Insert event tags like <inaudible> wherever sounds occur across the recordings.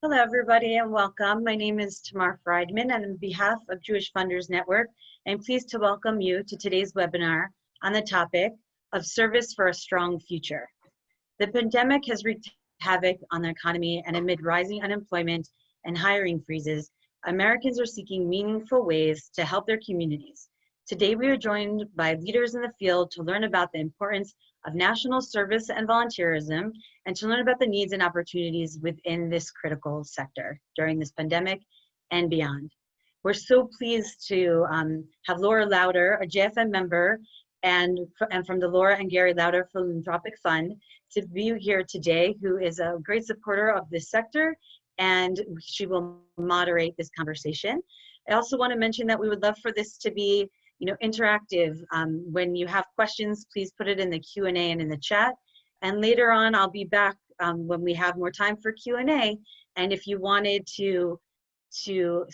Hello, everybody, and welcome. My name is Tamar Friedman, and on behalf of Jewish Funders Network, I'm pleased to welcome you to today's webinar on the topic of service for a strong future. The pandemic has wreaked havoc on the economy, and amid rising unemployment and hiring freezes, Americans are seeking meaningful ways to help their communities. Today, we are joined by leaders in the field to learn about the importance of national service and volunteerism and to learn about the needs and opportunities within this critical sector during this pandemic and beyond. We're so pleased to um, have Laura Lauder, a JFN member, and, and from the Laura and Gary Lauder Philanthropic Fund to be here today, who is a great supporter of this sector, and she will moderate this conversation. I also want to mention that we would love for this to be you know, interactive. Um, when you have questions, please put it in the Q&A and in the chat. And later on, I'll be back um, when we have more time for Q&A. And if you wanted to, to,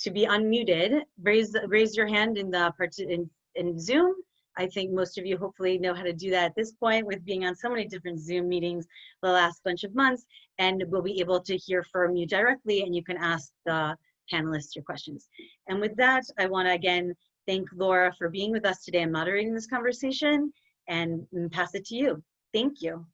to be unmuted, raise, raise your hand in, the in, in Zoom. I think most of you hopefully know how to do that at this point with being on so many different Zoom meetings the last bunch of months. And we'll be able to hear from you directly and you can ask the panelists your questions. And with that, I wanna again thank Laura for being with us today and moderating this conversation and pass it to you. Thank you.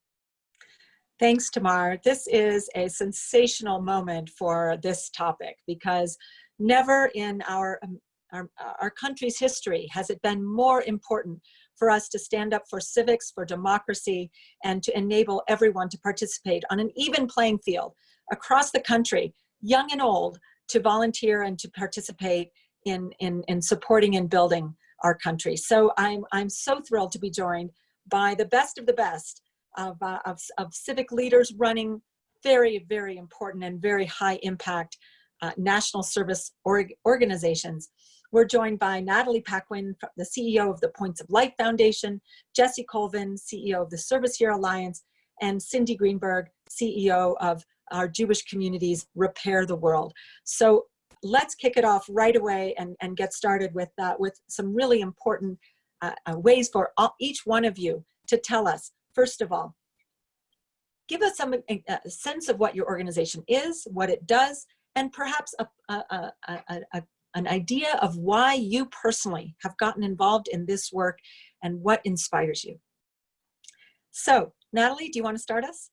Thanks, Tamar. This is a sensational moment for this topic because never in our, um, our, our country's history has it been more important for us to stand up for civics, for democracy, and to enable everyone to participate on an even playing field across the country, young and old, to volunteer and to participate in, in, in supporting and building our country. So I'm, I'm so thrilled to be joined by the best of the best of, uh, of, of civic leaders running very, very important and very high impact uh, national service org organizations. We're joined by Natalie Paquin, the CEO of the Points of Light Foundation, Jesse Colvin, CEO of the Service Year Alliance, and Cindy Greenberg, CEO of our Jewish communities Repair the World. So let's kick it off right away and, and get started with, uh, with some really important uh, uh, ways for all, each one of you to tell us, first of all, give us some uh, a sense of what your organization is, what it does, and perhaps a, a, a, an idea of why you personally have gotten involved in this work and what inspires you. So, Natalie, do you want to start us?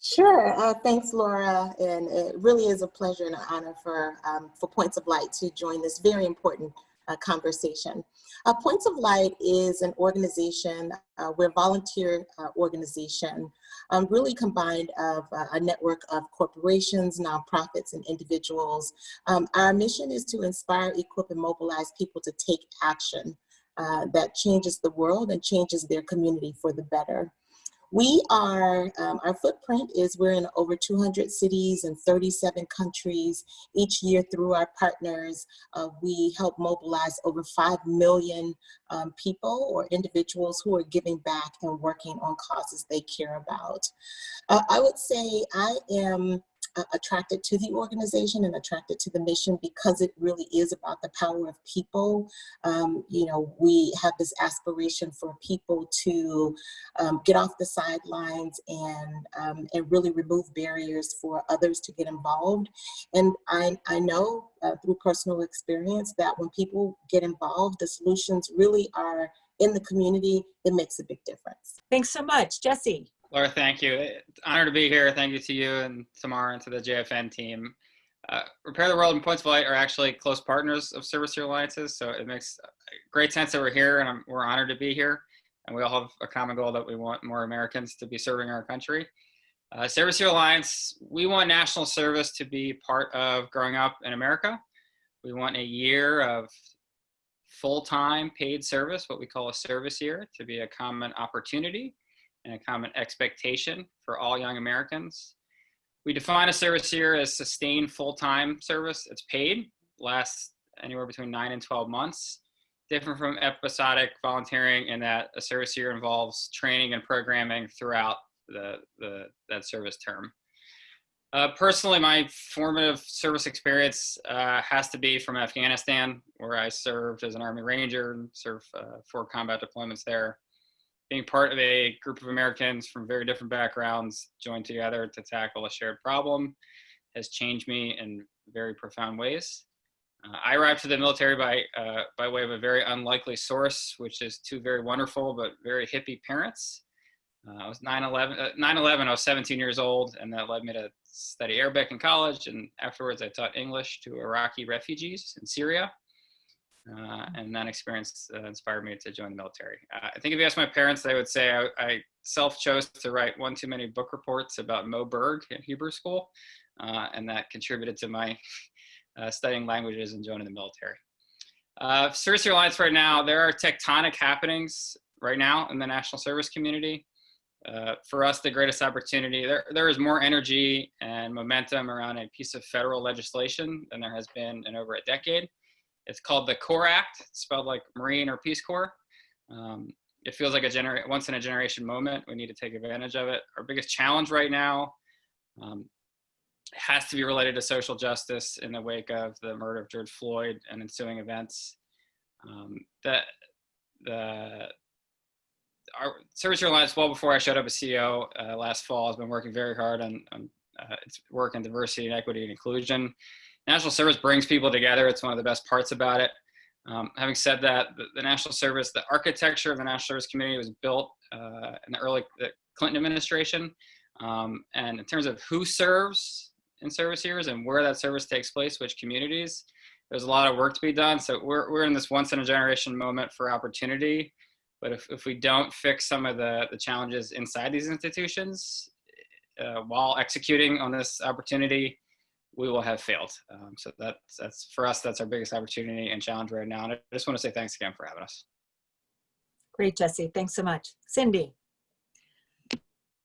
Sure. Uh, thanks, Laura. And it really is a pleasure and an honor for, um, for Points of Light to join this very important uh, conversation. Uh, Points of Light is an organization, uh, we're a volunteer uh, organization, um, really combined of uh, a network of corporations, nonprofits, and individuals. Um, our mission is to inspire, equip, and mobilize people to take action uh, that changes the world and changes their community for the better. We are, um, our footprint is we're in over 200 cities and 37 countries. Each year through our partners, uh, we help mobilize over 5 million um, people or individuals who are giving back and working on causes they care about. Uh, I would say I am attracted to the organization and attracted to the mission because it really is about the power of people. Um, you know, we have this aspiration for people to um, get off the sidelines and, um, and really remove barriers for others to get involved. And I, I know uh, through personal experience that when people get involved, the solutions really are in the community, it makes a big difference. Thanks so much. Jesse. Laura, thank you. It's honor to be here. Thank you to you and Tamar and to the JFN team. Uh, Repair the World and Points of Light are actually close partners of Service Year Alliances, so it makes great sense that we're here and I'm, we're honored to be here. And we all have a common goal that we want more Americans to be serving our country. Uh, Service Year Alliance, we want national service to be part of growing up in America. We want a year of full-time paid service, what we call a service year, to be a common opportunity and a common expectation for all young Americans. We define a service year as sustained full-time service. It's paid, lasts anywhere between nine and 12 months. Different from episodic volunteering in that a service year involves training and programming throughout the, the that service term. Uh, personally, my formative service experience uh, has to be from Afghanistan, where I served as an Army Ranger and served uh, four combat deployments there being part of a group of Americans from very different backgrounds joined together to tackle a shared problem. has changed me in very profound ways. Uh, I arrived to the military by, uh, by way of a very unlikely source, which is two very wonderful but very hippie parents. Uh, I was 9-11, uh, 9-11, I was 17 years old, and that led me to study Arabic in college, and afterwards I taught English to Iraqi refugees in Syria. Uh, and that experience uh, inspired me to join the military. Uh, I think if you ask my parents, they would say I, I self-chose to write one too many book reports about Moe Berg at Hebrew school, uh, and that contributed to my <laughs> uh, studying languages and joining the military. Uh, Service Alliance right now, there are tectonic happenings right now in the national service community. Uh, for us, the greatest opportunity, there, there is more energy and momentum around a piece of federal legislation than there has been in over a decade. It's called the CORPS Act, it's spelled like Marine or Peace Corps. Um, it feels like a genera once in a generation moment. We need to take advantage of it. Our biggest challenge right now um, has to be related to social justice in the wake of the murder of George Floyd and ensuing events. Um, the, the, our Service Alliance, well before I showed up as CEO uh, last fall, has been working very hard on, on uh, its work in diversity and equity and inclusion. National Service brings people together. It's one of the best parts about it. Um, having said that, the, the, National Service, the architecture of the National Service Community was built uh, in the early the Clinton administration. Um, and in terms of who serves in service years and where that service takes place, which communities, there's a lot of work to be done. So we're, we're in this once in a generation moment for opportunity. But if, if we don't fix some of the, the challenges inside these institutions uh, while executing on this opportunity, we will have failed. Um, so that's, that's for us, that's our biggest opportunity and challenge right now. And I just want to say thanks again for having us. Great, Jesse. Thanks so much. Cindy.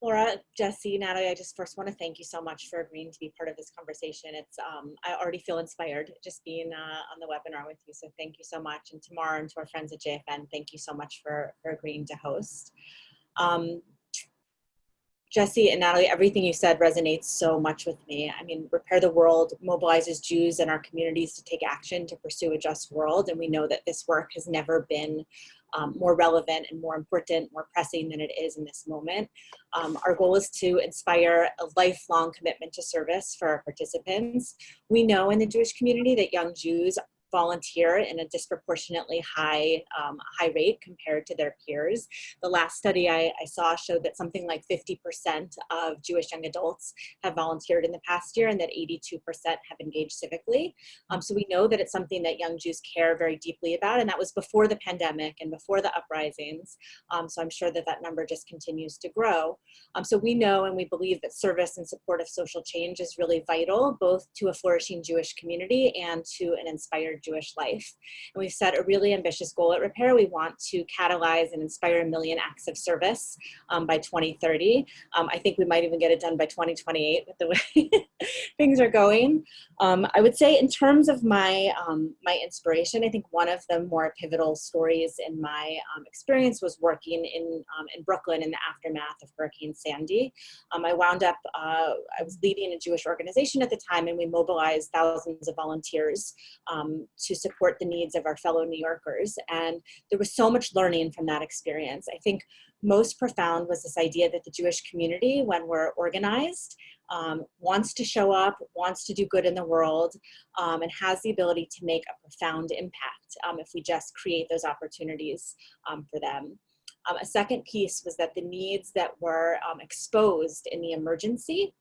Laura, Jesse, Natalie, I just first want to thank you so much for agreeing to be part of this conversation. It's um, I already feel inspired just being uh, on the webinar with you. So thank you so much. And Tamar and to our friends at JFN, thank you so much for, for agreeing to host. Um, Jesse and Natalie, everything you said resonates so much with me. I mean, Repair the World mobilizes Jews and our communities to take action to pursue a just world. And we know that this work has never been um, more relevant and more important, more pressing than it is in this moment. Um, our goal is to inspire a lifelong commitment to service for our participants. We know in the Jewish community that young Jews volunteer in a disproportionately high, um, high rate compared to their peers. The last study I, I saw showed that something like 50% of Jewish young adults have volunteered in the past year and that 82% have engaged civically. Um, so we know that it's something that young Jews care very deeply about and that was before the pandemic and before the uprisings. Um, so I'm sure that that number just continues to grow. Um, so we know and we believe that service and support of social change is really vital both to a flourishing Jewish community and to an inspired Jewish life. And we've set a really ambitious goal at Repair. We want to catalyze and inspire a million acts of service um, by 2030. Um, I think we might even get it done by 2028 with the way <laughs> things are going. Um, I would say in terms of my, um, my inspiration, I think one of the more pivotal stories in my um, experience was working in, um, in Brooklyn in the aftermath of Hurricane Sandy. I wound up, uh, I was leading a Jewish organization at the time and we mobilized thousands of volunteers um, to support the needs of our fellow New Yorkers. And there was so much learning from that experience. I think most profound was this idea that the Jewish community, when we're organized, um, wants to show up, wants to do good in the world, um, and has the ability to make a profound impact um, if we just create those opportunities um, for them. Um, a second piece was that the needs that were um, exposed in the emergency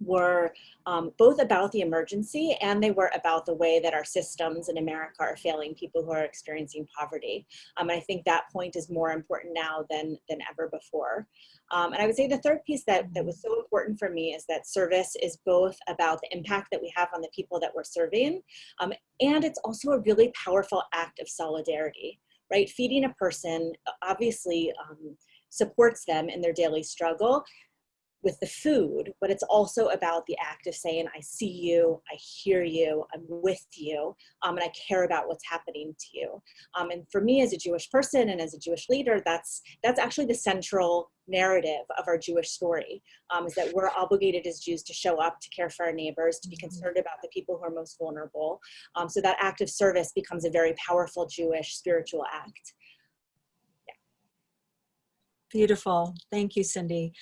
were um, both about the emergency and they were about the way that our systems in America are failing people who are experiencing poverty. Um, and I think that point is more important now than, than ever before. Um, and I would say the third piece that, that was so important for me is that service is both about the impact that we have on the people that we're serving, um, and it's also a really powerful act of solidarity, right? Feeding a person obviously um, supports them in their daily struggle, with the food, but it's also about the act of saying, I see you, I hear you, I'm with you, um, and I care about what's happening to you. Um, and for me as a Jewish person and as a Jewish leader, that's, that's actually the central narrative of our Jewish story, um, is that we're obligated as Jews to show up, to care for our neighbors, to be mm-hmm. concerned about the people who are most vulnerable. Um, so that act of service becomes a very powerful Jewish spiritual act. Yeah. Beautiful. Thank you, Cindy.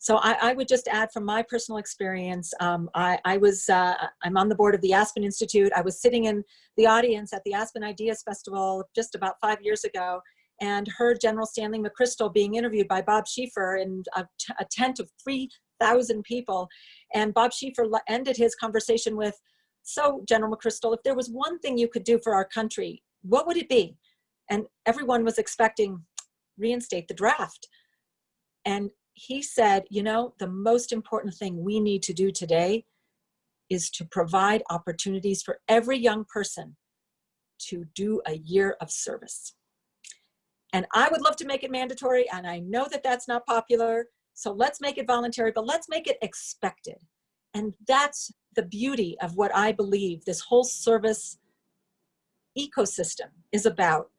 So I, I would just add from my personal experience, um, I, I was, uh, I'm on the board of the Aspen Institute. I was sitting in the audience at the Aspen Ideas Festival just about five years ago and heard General Stanley McChrystal being interviewed by Bob Schieffer in a, a tent of 3,000 people. And Bob Schieffer ended his conversation with, so General McChrystal, if there was one thing you could do for our country, what would it be? And everyone was expecting reinstate the draft. And he said, you know, the most important thing we need to do today is to provide opportunities for every young person to do a year of service. And I would love to make it mandatory, and I know that that's not popular. So let's make it voluntary, but let's make it expected. And that's the beauty of what I believe this whole service ecosystem is about.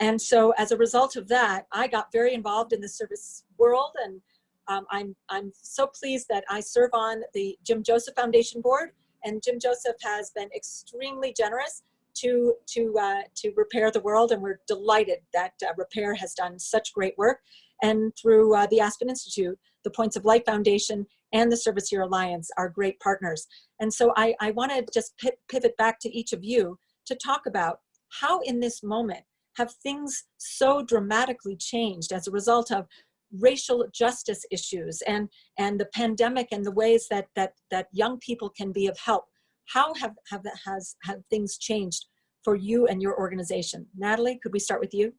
And so as a result of that, I got very involved in the service world and um, I'm, I'm so pleased that I serve on the Jim Joseph Foundation Board and Jim Joseph has been extremely generous to, to, uh, to repair the world and we're delighted that uh, Repair has done such great work. And through uh, the Aspen Institute, the Points of Light Foundation and the Service Year Alliance are great partners. And so I, I wanna just pivot back to each of you to talk about how in this moment have things so dramatically changed as a result of racial justice issues and and the pandemic and the ways that that that young people can be of help how have have that has have things changed for you and your organization natalie could we start with you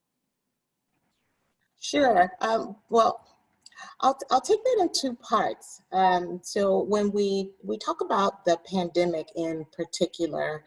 Sure. Um, well, I'll, I'll take that in two parts. Um, so when we, we talk about the pandemic in particular,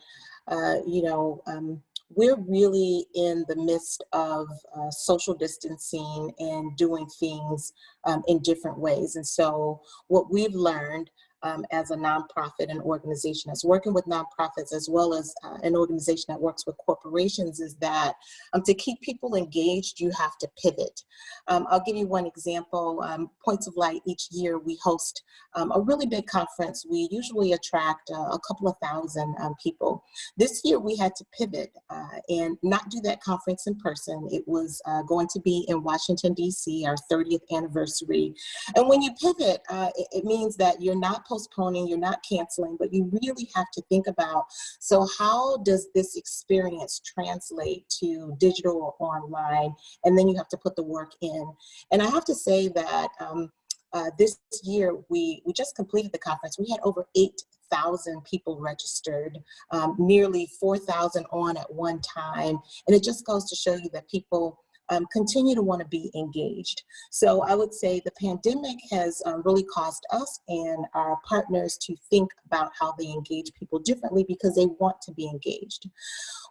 uh, you know, um, we're really in the midst of uh, social distancing and doing things um, in different ways. And so what we've learned um, as a nonprofit and organization that's working with nonprofits as well as uh, an organization that works with corporations is that um, to keep people engaged, you have to pivot. Um, I'll give you one example. Um, Points of Light, each year we host um, a really big conference. We usually attract uh, a couple of thousand um, people. This year we had to pivot uh, and not do that conference in person. It was uh, going to be in Washington, DC, our 30th anniversary. And when you pivot, uh, it, it means that you're not postponing, you're not canceling, but you really have to think about, so how does this experience translate to digital or online? And then you have to put the work in. And I have to say that um, uh, this year, we, we just completed the conference. We had over 8,000 people registered, um, nearly 4,000 on at one time. And it just goes to show you that people um, continue to want to be engaged. So I would say the pandemic has um, really caused us and our partners to think about how they engage people differently because they want to be engaged.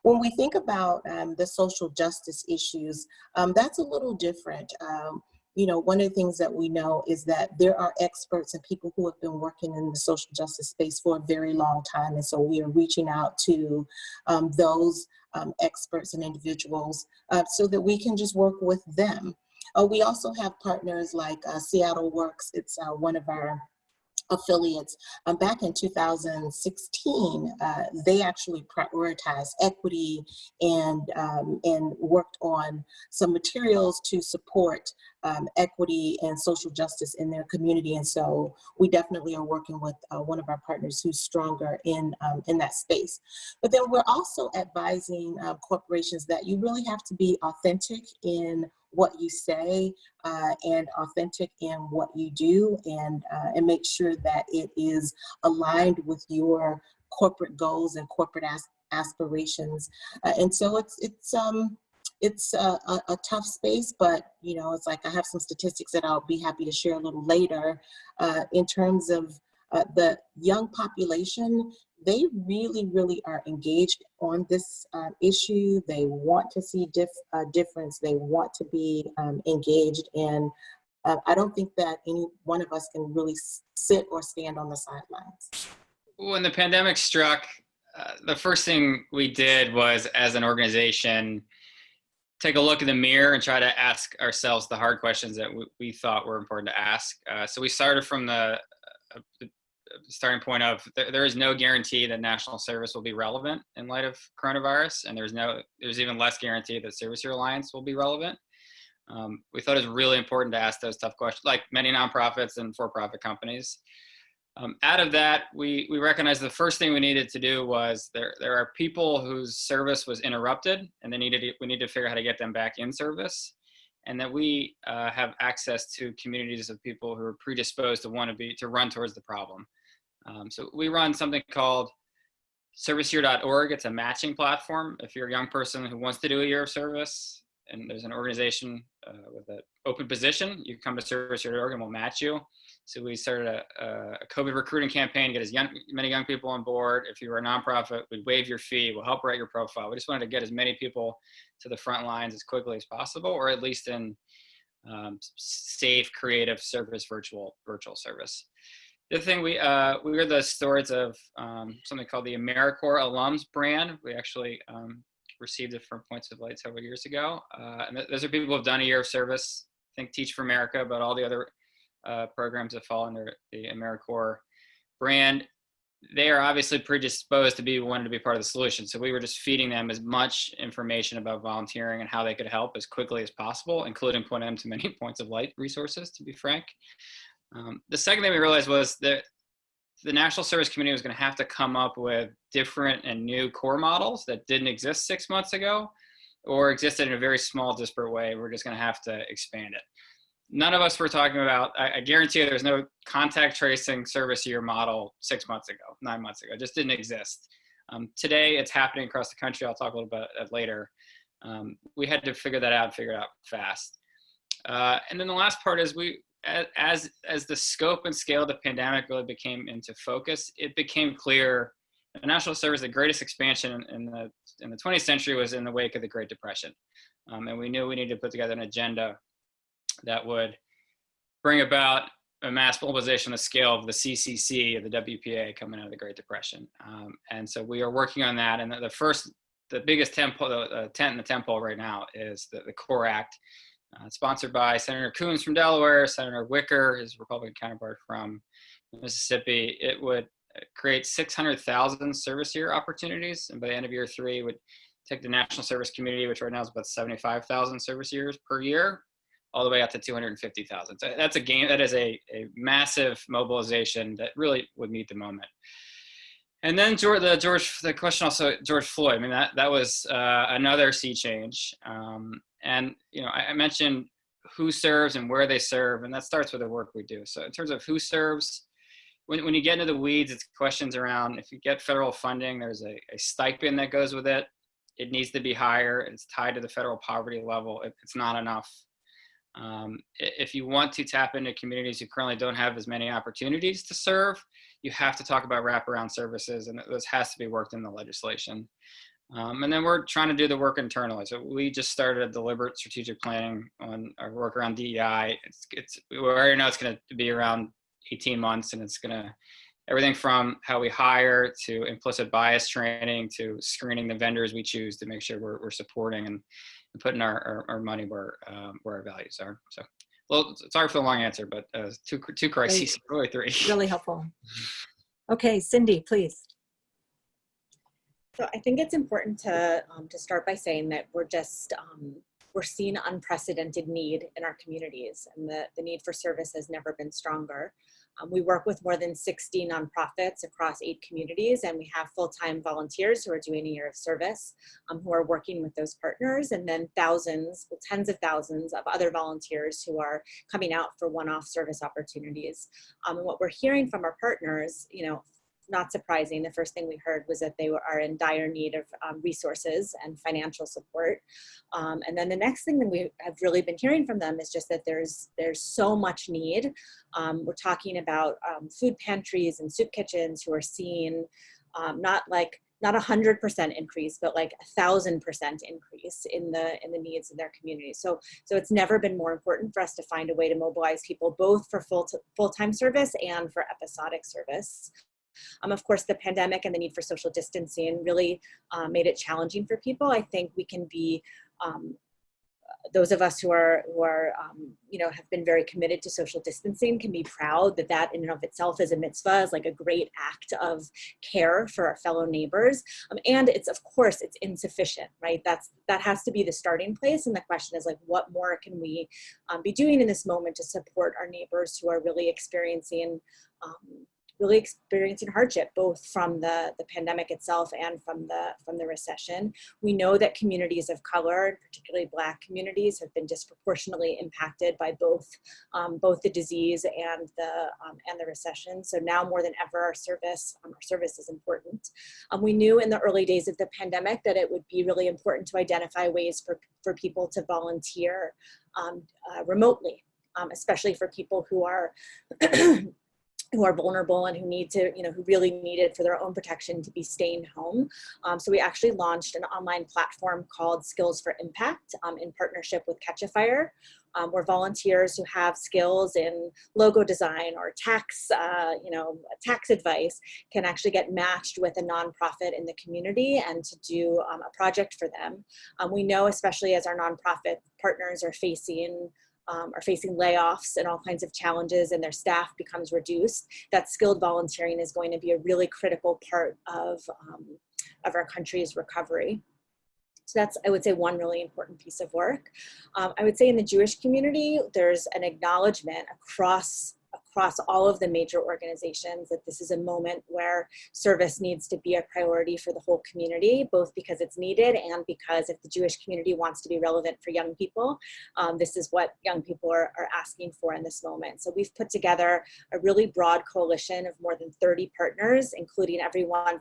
When we think about um, the social justice issues, um, that's a little different um, you know, one of the things that we know is that there are experts and people who have been working in the social justice space for a very long time. And so we are reaching out to um, those um, experts and individuals uh, so that we can just work with them. Uh, we also have partners like uh, Seattle Works. It's uh, one of our affiliates. Um, back in 2016, uh, they actually prioritized equity and, um, and worked on some materials to support um, equity and social justice in their community. And so we definitely are working with uh, one of our partners who's stronger in, um, in that space. But then we're also advising uh, corporations that you really have to be authentic in what you say uh, and authentic in what you do and, uh, and make sure that it is aligned with your corporate goals and corporate as aspirations. Uh, and so it's, it's, um, it's a, a, a, tough space, but you know, it's like I have some statistics that I'll be happy to share a little later uh, in terms of uh, the young population they really, really are engaged on this uh, issue. They want to see dif uh, difference. They want to be um, engaged. And uh, I don't think that any one of us can really sit or stand on the sidelines. When the pandemic struck, uh, the first thing we did was, as an organization, take a look in the mirror and try to ask ourselves the hard questions that we, we thought were important to ask. Uh, so we started from the, uh, the starting point of there, there is no guarantee that national service will be relevant in light of coronavirus, and there's no there's even less guarantee that Service Year Alliance will be relevant. Um, we thought it was really important to ask those tough questions, like many nonprofits and for-profit companies. Um, out of that, we, we recognized the first thing we needed to do was there, there are people whose service was interrupted and they needed, we need to figure out how to get them back in service. And that we uh, have access to communities of people who are predisposed to want to be, to run towards the problem. Um, so we run something called serviceyear.org. It's a matching platform. If you're a young person who wants to do a year of service and there's an organization uh, with an open position, you come to serviceyear.org and we'll match you. So we started a, a COVID recruiting campaign, to get as young, many young people on board. If you were a nonprofit, we'd waive your fee, we'll help write your profile. We just wanted to get as many people to the front lines as quickly as possible, or at least in um, safe, creative service, virtual, virtual service. The thing we uh, we were the stewards of um, something called the AmeriCorps alums brand. We actually um, received it from Points of Light several years ago. Uh, and th those are people who have done a year of service. I Think Teach for America, but all the other uh, programs that fall under the AmeriCorps brand. They are obviously predisposed to be wanting to be part of the solution. So we were just feeding them as much information about volunteering and how they could help as quickly as possible, including pointing them to many <laughs> Points of Light resources, to be frank. Um, the second thing we realized was that the National Service Committee was going to have to come up with different and new corps models that didn't exist six months ago or existed in a very small, disparate way. We're just going to have to expand it. None of us were talking about, I, I guarantee there's no contact tracing service year model six months ago, nine months ago. It just didn't exist. Um, today, it's happening across the country. I'll talk a little bit later. Um, we had to figure that out, figure it out fast. Uh, and then the last part is we, as as the scope and scale of the pandemic really became into focus, it became clear the national service, the greatest expansion in, the in the 20th century was in the wake of the Great Depression, um, and we knew we needed to put together an agenda that would bring about a mass mobilization of the scale of the CCC, of the WPA coming out of the Great Depression. Um, and so we are working on that. And the, the first, the biggest temple, the, the tent in the temple right now is the, the CORPS Act, uh, sponsored by Senator Coons from Delaware, Senator Wicker, his Republican counterpart from Mississippi. It would create 600,000 service year opportunities, and by the end of year three, would take the national service community, which right now is about 75,000 service years per year, all the way up to 250,000. So that's a game. That is a, a massive mobilization that really would meet the moment. And then George, the George, the question also George Floyd. I mean that that was uh, another sea change. Um, and you know, I, I, mentioned who serves and where they serve, and that starts with the work we do. So in terms of who serves, when when you get into the weeds, it's questions around if you get federal funding, there's a, a stipend that goes with it. It needs to be higher. It's tied to the federal poverty level. It, it's not enough. Um, if you want to tap into communities who currently don't have as many opportunities to serve, you have to talk about wraparound services, and this has to be worked in the legislation. Um, and then we're trying to do the work internally. So we just started a deliberate strategic planning on our work around DEI. It's, it's we already know it's going to be around 18 months, and it's going to everything from how we hire to implicit bias training to screening the vendors we choose to make sure we're, we're supporting and, and putting our, our, our, money where um, where our values are. So, well, sorry for the long answer, but uh, two two crises, <laughs> really three. Really helpful. Okay, Cindy, please. So I think it's important to um, to start by saying that we're just um, we're seeing unprecedented need in our communities, and the the need for service has never been stronger. Um, we work with more than 60 nonprofits across eight communities, and we have full-time volunteers who are doing a year of service, um, who are working with those partners, and then thousands, well, tens of thousands of other volunteers who are coming out for one-off service opportunities. Um, and what we're hearing from our partners, you know, not surprising, the first thing we heard was that they were, are in dire need of um, resources and financial support. Um, and then the next thing that we have really been hearing from them is just that there's, there's so much need. Um, we're talking about um, food pantries and soup kitchens who are seeing um, not like not a hundred percent increase, but like a thousand percent increase in the in the needs of their community. So so it's never been more important for us to find a way to mobilize people both for full full time service and for episodic service. Um, of course, the pandemic and the need for social distancing really uh, made it challenging for people. I think we can be um, those of us who are who are um, you know have been very committed to social distancing can be proud that that in and of itself is a mitzvah is like a great act of care for our fellow neighbors. Um, and it's of course it's insufficient right? That's that has to be the starting place. And the question is like what more can we um, be doing in this moment to support our neighbors who are really experiencing um, really experiencing hardship both from the, the pandemic itself and from the from the recession. We know that communities of color, particularly Black communities, have been disproportionately impacted by both um, both the disease and the um, and the recession. So now more than ever, our service um, our service is important. Um, we knew in the early days of the pandemic that it would be really important to identify ways for for people to volunteer um, uh, remotely, um, especially for people who are <clears throat> who are vulnerable and who need to, you know, who really need it for their own protection to be staying home. Um, so we actually launched an online platform called Skills for Impact um, in partnership with Catchafire, um, where volunteers who have skills in logo design or tax, uh, you know, tax advice can actually get matched with a nonprofit in the community and to do um, a project for them. Um, we know, especially as our nonprofit partners are facing um, are facing layoffs and all kinds of challenges and their staff becomes reduced, that skilled volunteering is going to be a really critical part of, um, of our country's recovery. So that's, I would say, one really important piece of work. Um, I would say in the Jewish community, there's an acknowledgement across across all of the major organizations that this is a moment where service needs to be a priority for the whole community, both because it's needed and because if the Jewish community wants to be relevant for young people, um, this is what young people are, are asking for in this moment. So we've put together a really broad coalition of more than 30 partners, including everyone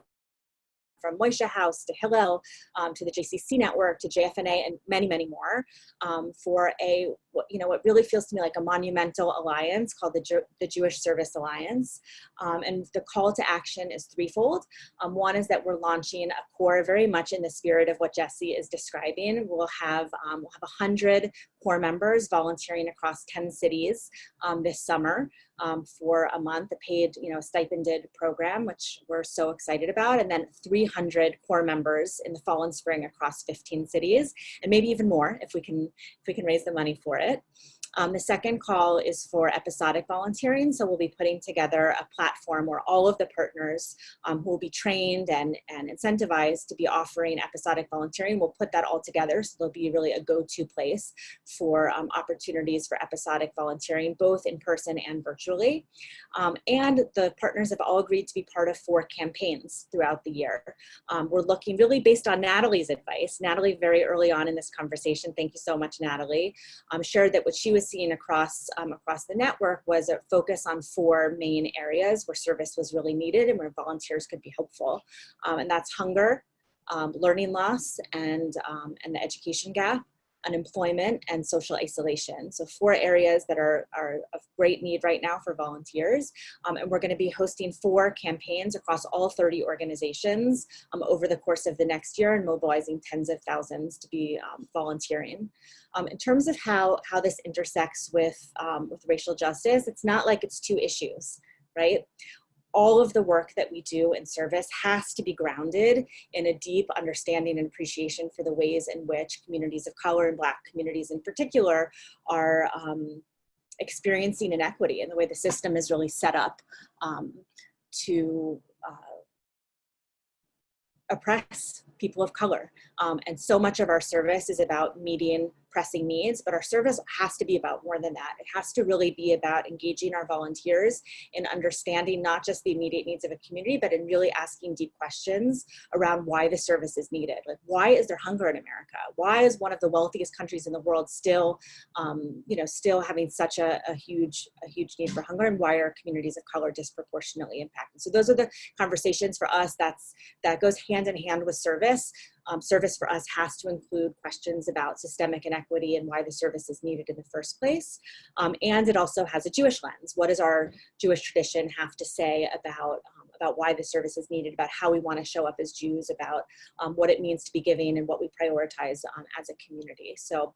from Moishe House to Hillel um, to the JCC network to JFNA and many, many more um, for a, you know, what really feels to me like a monumental alliance called the, Jew the Jewish Service Alliance. Um, and the call to action is threefold. Um, one is that we're launching a corps very much in the spirit of what Jesse is describing. We'll have, um, we'll have 100 corps members volunteering across 10 cities um, this summer um, for a month, a paid, you know, stipended program, which we're so excited about, and then 300 corps members in the fall and spring across 15 cities, and maybe even more if we can if we can raise the money for it it. Um, the second call is for episodic volunteering. So we'll be putting together a platform where all of the partners um, who will be trained and, and incentivized to be offering episodic volunteering, we'll put that all together. So there'll be really a go-to place for um, opportunities for episodic volunteering, both in person and virtually. Um, and the partners have all agreed to be part of four campaigns throughout the year. Um, we're looking really based on Natalie's advice. Natalie, very early on in this conversation, thank you so much, Natalie, um, shared that what she was seeing across, um, across the network was a focus on four main areas where service was really needed and where volunteers could be helpful. Um, and that's hunger, um, learning loss, and, um, and the education gap unemployment, and social isolation. So four areas that are, are of great need right now for volunteers. Um, and we're gonna be hosting four campaigns across all 30 organizations um, over the course of the next year and mobilizing tens of thousands to be um, volunteering. Um, in terms of how, how this intersects with, um, with racial justice, it's not like it's two issues, right? All of the work that we do in service has to be grounded in a deep understanding and appreciation for the ways in which communities of color and Black communities in particular are um, experiencing inequity and the way the system is really set up um, to uh, oppress people of color. Um, and so much of our service is about meeting pressing needs, but our service has to be about more than that. It has to really be about engaging our volunteers in understanding not just the immediate needs of a community, but in really asking deep questions around why the service is needed. Like, why is there hunger in America? Why is one of the wealthiest countries in the world still, um, you know, still having such a, a, huge, a huge need for hunger, and why are communities of color disproportionately impacted? So those are the conversations for us. That's that goes hand in hand with service. Um, service for us has to include questions about systemic inequity and why the service is needed in the first place. Um, and it also has a Jewish lens. What does our Jewish tradition have to say about, um, about why the service is needed, about how we want to show up as Jews, about um, what it means to be giving and what we prioritize um, as a community. So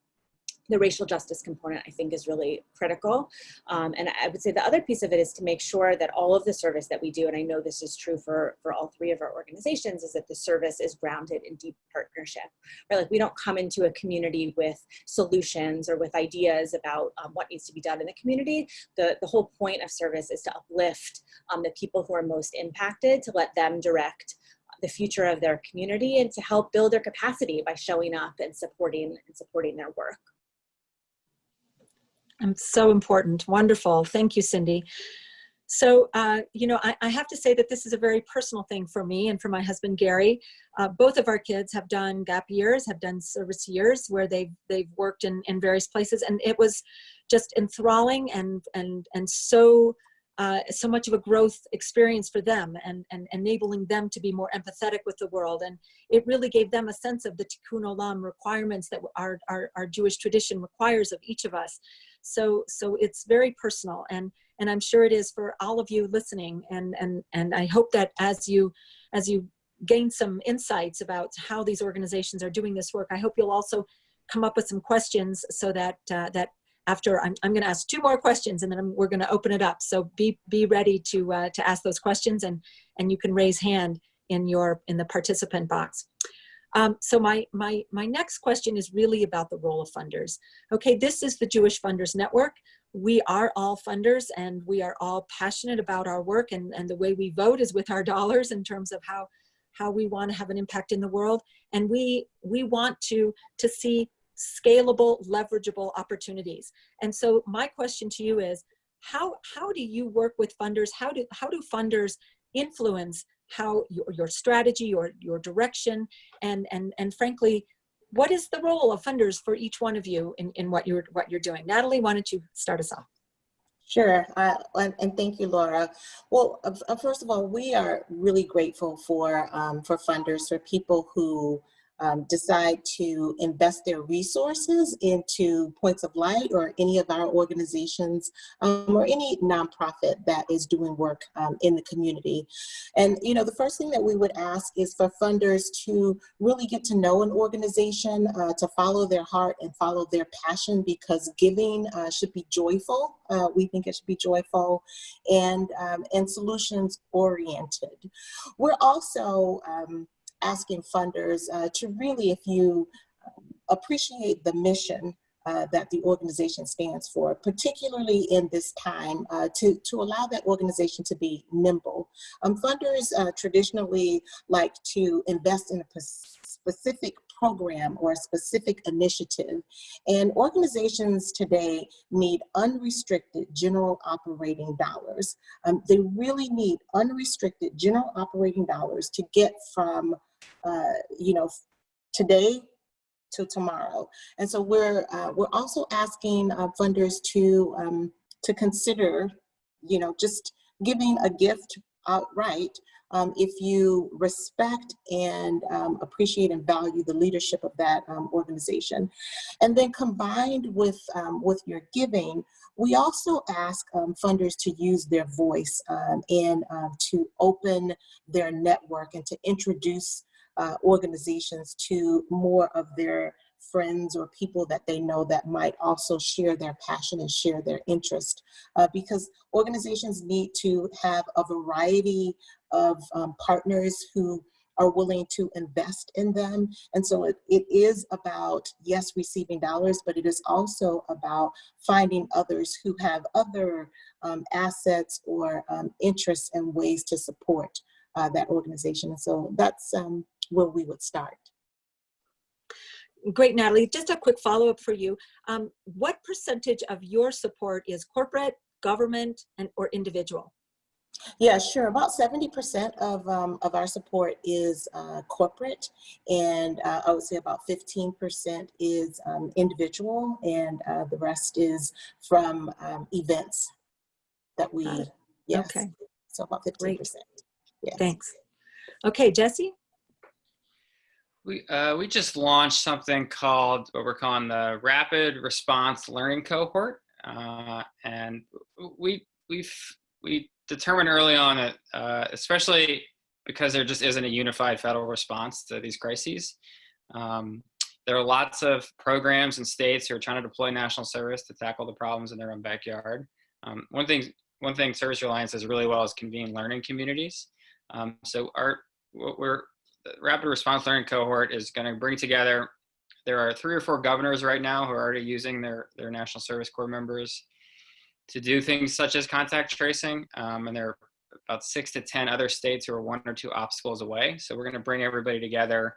the racial justice component I think is really critical. Um, and I would say the other piece of it is to make sure that all of the service that we do, and I know this is true for, for all three of our organizations, is that the service is grounded in deep partnership. Right? Like we don't come into a community with solutions or with ideas about um, what needs to be done in the community. The, the whole point of service is to uplift um, the people who are most impacted, to let them direct the future of their community and to help build their capacity by showing up and supporting and supporting their work. Um, so important. Wonderful. Thank you, Cindy. So, uh, you know, I, I, have to say that this is a very personal thing for me and for my husband, Gary. Uh, both of our kids have done gap years, have done service years where they've, they've worked in, in various places. And it was just enthralling and, and, and so, uh, so much of a growth experience for them and, and enabling them to be more empathetic with the world. And it really gave them a sense of the tikkun olam requirements that our, our, our Jewish tradition requires of each of us. So, so it's very personal and, and I'm sure it is for all of you listening. And, and, and I hope that as you, as you gain some insights about how these organizations are doing this work, I hope you'll also come up with some questions so that, uh, that after I'm, I'm going to ask two more questions and then I'm, we're going to open it up. So be, be ready to, uh, to ask those questions and, and you can raise hand in your, in the participant box. Um, so my, my, my next question is really about the role of funders. Okay, this is the Jewish Funders Network. We are all funders and we are all passionate about our work and, and the way we vote is with our <laughs> dollars in terms of how, how we want to have an impact in the world. And we, we want to, to see scalable, leverageable opportunities. And so my question to you is, how, how do you work with funders? How do, how do funders influence how your, your strategy, your, your direction, and, and, and frankly, what is the role of funders for each one of you in, in what you're what you're doing? Natalie, why don't you start us off? Sure, uh, and, and, thank you, Laura. Well, uh, first of all, we are really grateful for um, for funders, for people who um, decide to invest their resources into Points of Light or any of our organizations um, or any nonprofit that is doing work um, in the community. And, you know, the first thing that we would ask is for funders to really get to know an organization, uh, to follow their heart and follow their passion because giving uh, should be joyful. Uh, we think it should be joyful and, um, and solutions oriented. We're also, um, asking funders uh, to really, if you um, appreciate the mission uh, that the organization stands for, particularly in this time, uh, to, to allow that organization to be nimble. Um, funders uh, traditionally like to invest in a specific program or a specific initiative. And organizations today need unrestricted general operating dollars. Um, they really need unrestricted general operating dollars to get from uh, you know, today to tomorrow. And so we're, uh, we're also asking uh, funders to, um, to consider, you know, just giving a gift outright um, if you respect and um, appreciate and value the leadership of that um, organization. And then combined with, um, with your giving, we also ask um, funders to use their voice um, and to open their network and to introduce uh, organizations to more of their friends or people that they know that might also share their passion and share their interest uh, because organizations need to have a variety of um, partners who are willing to invest in them. And so it, it is about, yes, receiving dollars, but it is also about finding others who have other um, assets or um, interests and ways to support uh, that organization. And so that's um, where we would start. Great, Natalie. Just a quick follow-up for you. Um, what percentage of your support is corporate, government, and or individual? Yeah, sure. About 70% of, um, of our support is uh, corporate, and uh, I would say about 15% is um, individual, and uh, the rest is from um, events that we, yes. Okay. So about 15%. Great. Yes. Thanks. Okay, Jesse? We, uh, we just launched something called what we're calling the Rapid Response Learning Cohort. Uh, and we, we've, we determined early on that, uh, especially because there just isn't a unified federal response to these crises, um, there are lots of programs and states who are trying to deploy national service to tackle the problems in their own backyard. Um, one thing, one thing Service Alliance does really well is convene learning communities. Um, so our, what we're, the Rapid Response Learning Cohort is going to bring together, there are three or four governors right now who are already using their, their National Service Corps members to do things such as contact tracing. Um, and there are about six to 10 other states who are one or two obstacles away. So we're going to bring everybody together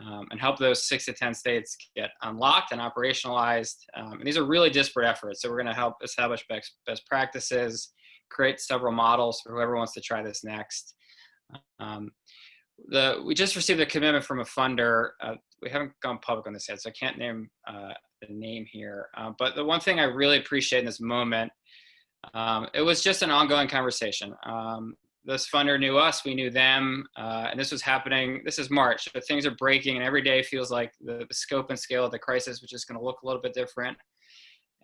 um, and help those six to 10 states get unlocked and operationalized. Um, and these are really disparate efforts. So we're going to help establish best, best practices, create several models for whoever wants to try this next. Um, the, we just received a commitment from a funder. Uh, we haven't gone public on this yet, so I can't name uh, the name here. Uh, but the one thing I really appreciate in this moment, um, it was just an ongoing conversation. Um, this funder knew us, we knew them, uh, and this was happening, this is March, but things are breaking and every day feels like the, the scope and scale of the crisis, which is gonna look a little bit different.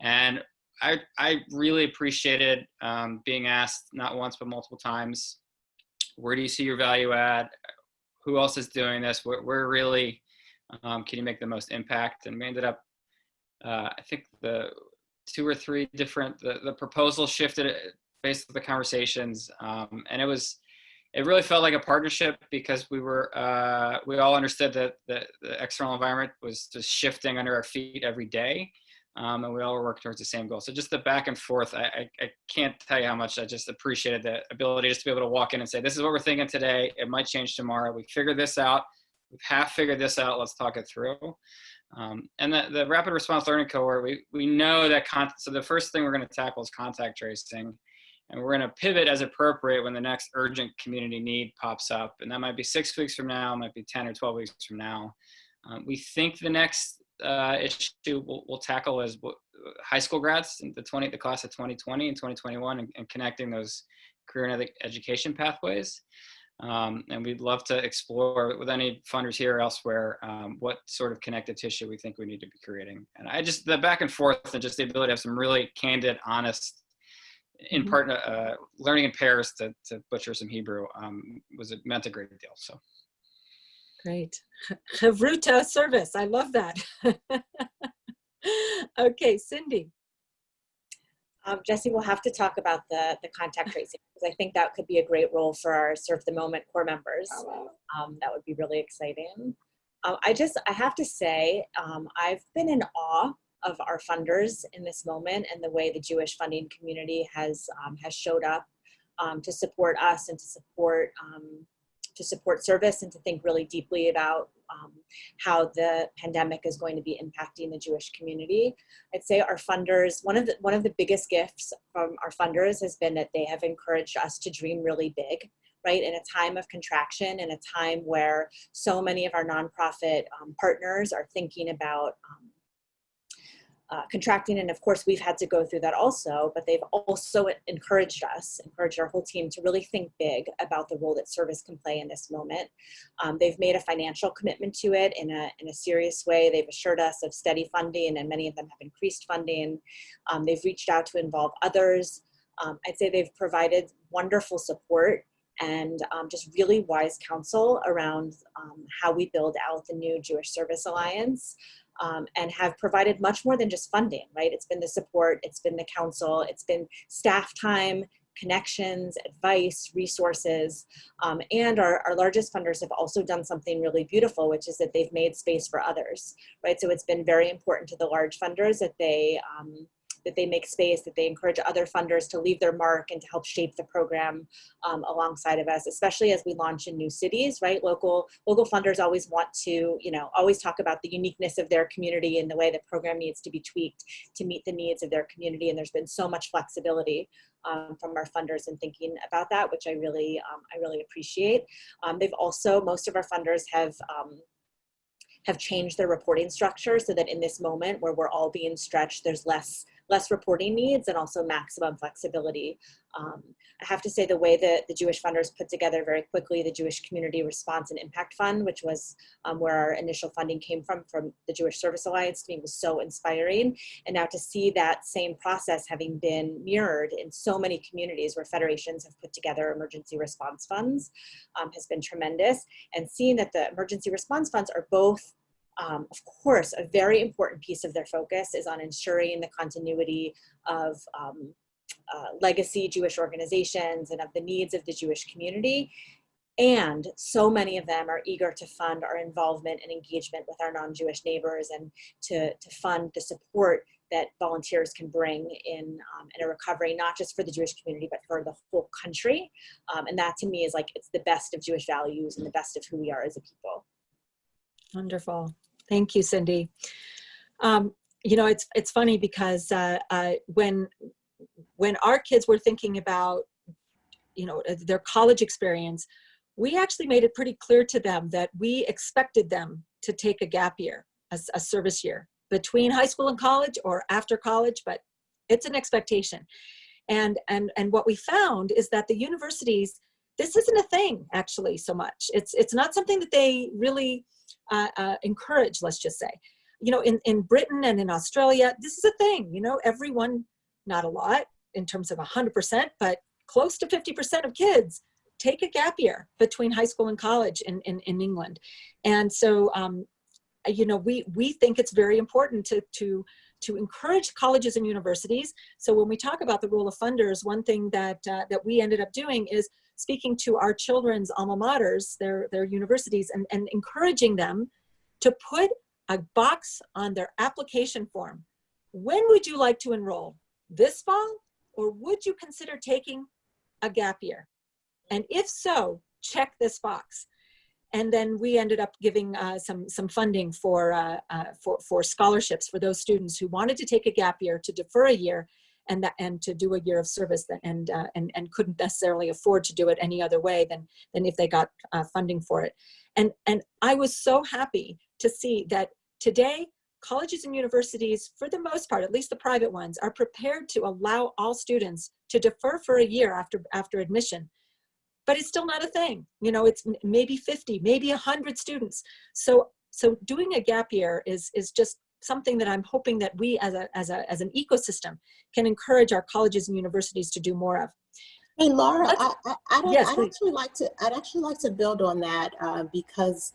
And I, I really appreciated um, being asked not once, but multiple times, where do you see your value add? Who else is doing this? Where, where really um, can you make the most impact? And we ended up, uh, I think the two or three different, the, the proposal shifted based on the conversations. Um, and it was, it really felt like a partnership because we were, uh, we all understood that the, the external environment was just shifting under our feet every day. Um, and we all work towards the same goal. So just the back and forth, I, I, I, can't tell you how much I just appreciated the ability just to be able to walk in and say, this is what we're thinking today. It might change tomorrow. We figured this out. We've half figured this out. Let's talk it through. Um, and the, the rapid response learning cohort, we, we know that, con so the first thing we're gonna tackle is contact tracing. And we're gonna pivot as appropriate when the next urgent community need pops up. And that might be six weeks from now, might be 10 or 12 weeks from now. Um, we think the next uh, issue we'll, we'll, tackle is high school grads, in the 20, the class of 2020 and 2021, and, and connecting those career and education pathways. Um, and we'd love to explore with any funders here or elsewhere um, what sort of connective tissue we think we need to be creating. And I just, the back and forth and just the ability to have some really candid, honest, in Mhm. part, uh, learning in pairs to, to butcher some Hebrew um, was, it meant a great deal. So. Great. <laughs> Chavruta service. I love that. <laughs> okay, Cindy. Um, Jesse, we'll have to talk about the, the contact tracing because I think that could be a great role for our Serve the Moment corps members. Um, that would be really exciting. Uh, I just, I have to say, um, I've been in awe of our funders in this moment and the way the Jewish funding community has, um, has showed up um, to support us and to support um, to support service and to think really deeply about um, how the pandemic is going to be impacting the Jewish community. I'd say our funders, one of the one of the biggest gifts from our funders has been that they have encouraged us to dream really big, right? In a time of contraction, in a time where so many of our nonprofit um, partners are thinking about um, uh, contracting. And of course, we've had to go through that also, but they've also encouraged us, encouraged our whole team to really think big about the role that service can play in this moment. Um, they've made a financial commitment to it in a, in a serious way. They've assured us of steady funding and many of them have increased funding. Um, they've reached out to involve others. Um, I'd say they've provided wonderful support and um, just really wise counsel around um, how we build out the new Jewish Service Alliance um, and have provided much more than just funding, right? It's been the support, it's been the counsel, it's been staff time, connections, advice, resources, um, and our, our largest funders have also done something really beautiful, which is that they've made space for others, right? So it's been very important to the large funders that they um, that they make space, that they encourage other funders to leave their mark and to help shape the program um, alongside of us, especially as we launch in new cities, right? Local, local funders always want to, you know, always talk about the uniqueness of their community and the way the program needs to be tweaked to meet the needs of their community. And there's been so much flexibility um, from our funders in thinking about that, which I really, um, I really appreciate. Um, they've also, most of our funders have um, have changed their reporting structure so that in this moment where we're all being stretched, there's less less reporting needs and also maximum flexibility. Um, I have to say the way that the Jewish funders put together very quickly the Jewish Community Response and Impact Fund, which was um, where our initial funding came from, from the Jewish Service Alliance to me was so inspiring. And now to see that same process having been mirrored in so many communities where federations have put together emergency response funds um, has been tremendous. And seeing that the emergency response funds are both Um, of course, a very important piece of their focus is on ensuring the continuity of um, uh, legacy Jewish organizations and of the needs of the Jewish community. And so many of them are eager to fund our involvement and engagement with our non-Jewish neighbors and to, to fund the support that volunteers can bring in, um, in a recovery, not just for the Jewish community, but for the whole country. Um, and that to me is like, it's the best of Jewish values and the best of who we are as a people. Wonderful. Thank you, Cindy. Um, you know, it's it's funny because uh, uh, when when our kids were thinking about, you know, their college experience, we actually made it pretty clear to them that we expected them to take a gap year, a, a service year, between high school and college or after college, but it's an expectation. And, and, and what we found is that the universities, this isn't a thing actually so much. It's, it's not something that they really uh, uh, encourage, let's just say. You know, in, in Britain and in Australia, this is a thing, you know, everyone, not a lot in terms of 100%, but close to 50% of kids take a gap year between high school and college in, in, in England. And so, um, you know, we, we think it's very important to, to, to encourage colleges and universities. So when we talk about the role of funders, one thing that, uh, that we ended up doing is speaking to our children's alma maters, their, their universities, and, and encouraging them to put a box on their application form. When would you like to enroll? This fall? Or would you consider taking a gap year? And if so, check this box. And then we ended up giving uh, some, some funding for, uh, uh, for, for scholarships for those students who wanted to take a gap year to defer a year and, that, and to do a year of service that, and, uh, and, and couldn't necessarily afford to do it any other way than, than if they got uh, funding for it. And, and I was so happy to see that today colleges and universities, for the most part, at least the private ones, are prepared to allow all students to defer for a year after, after admission but it's still not a thing. You know, it's maybe 50, maybe 100 students. So, so doing a gap year is, is just something that I'm hoping that we as, a, as, a, as an ecosystem can encourage our colleges and universities to do more of. Hey, Laura, I, I, I'd, Yes, I'd actually like to, I'd actually like to build on that uh, because,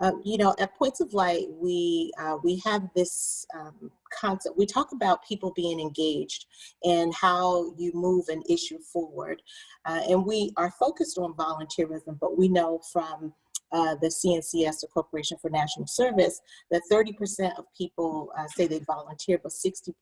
um, you know, at Points of Light, we, uh, we have this um, concept. We talk about people being engaged and how you move an issue forward. Uh, and we are focused on volunteerism, but we know from uh, the CNCS, the Corporation for National Service, that 30% of people uh, say they volunteer, but 60%